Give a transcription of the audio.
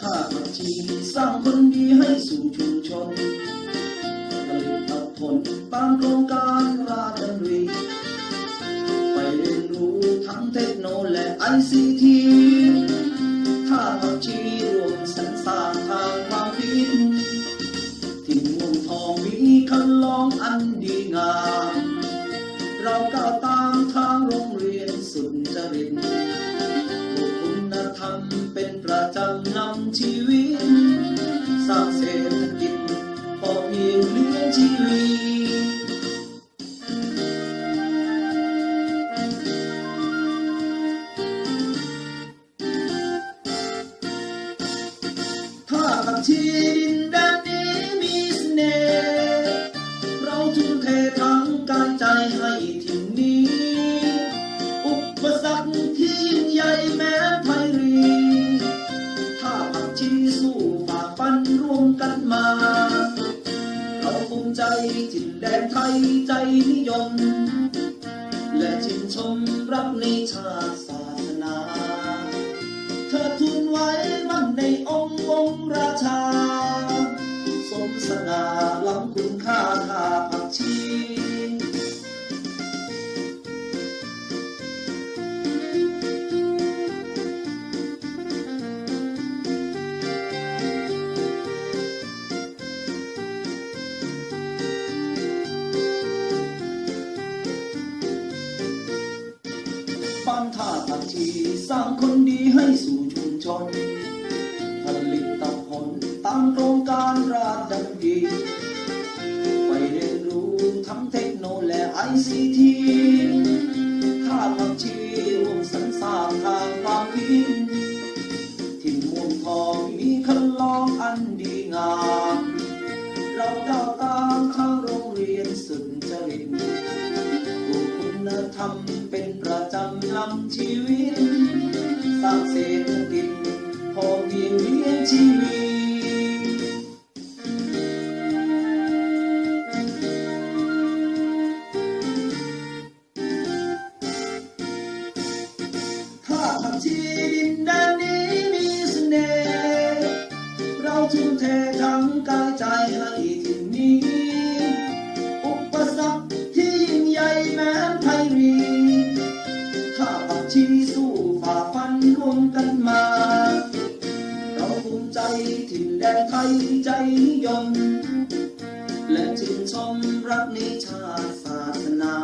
ท่าผักชีสร้างคนดีให้สู่ชุมชนผลิตผลตามโครงการราชดำริไปเรียนรู้ทั้งเทคโนโลยีและไอซีทีถ้าผักชีรวมสรรสร้างทางความคิดที่เมุงทองมีคันลองอันดีงาม เราก้าวตามทางโรงเรียนสุนจริต เใจถิ่นแดนไทยใจนิยม และชื่นชมรักในชาติศาสนา ผักชีสร้างคนดีให้สู่ชุมชน ผลิตผลตามโครงการราชดำริไปเรียนรู้ทั้งเทคโนโลยีและไอซีทีข้าผักชีรวมสรรสร้างทางความคิดที่ม่วงทองมีคันลองอันดีงาม เราก้าวตามทางโรงเรียนสุนจริตปลูกคุณธรรม ชีวิตสร้างเศรษฐกิจพอเพียงเลี้ยงชีวิตถ้าผักชีดินแดนนี้มีเสน่ห์เราทุ่มเททั้งกายใจ กันมา เราภูมิใจถิ่นแดนไทยใจนิยม และชื่นชมรักในชาติศาสนา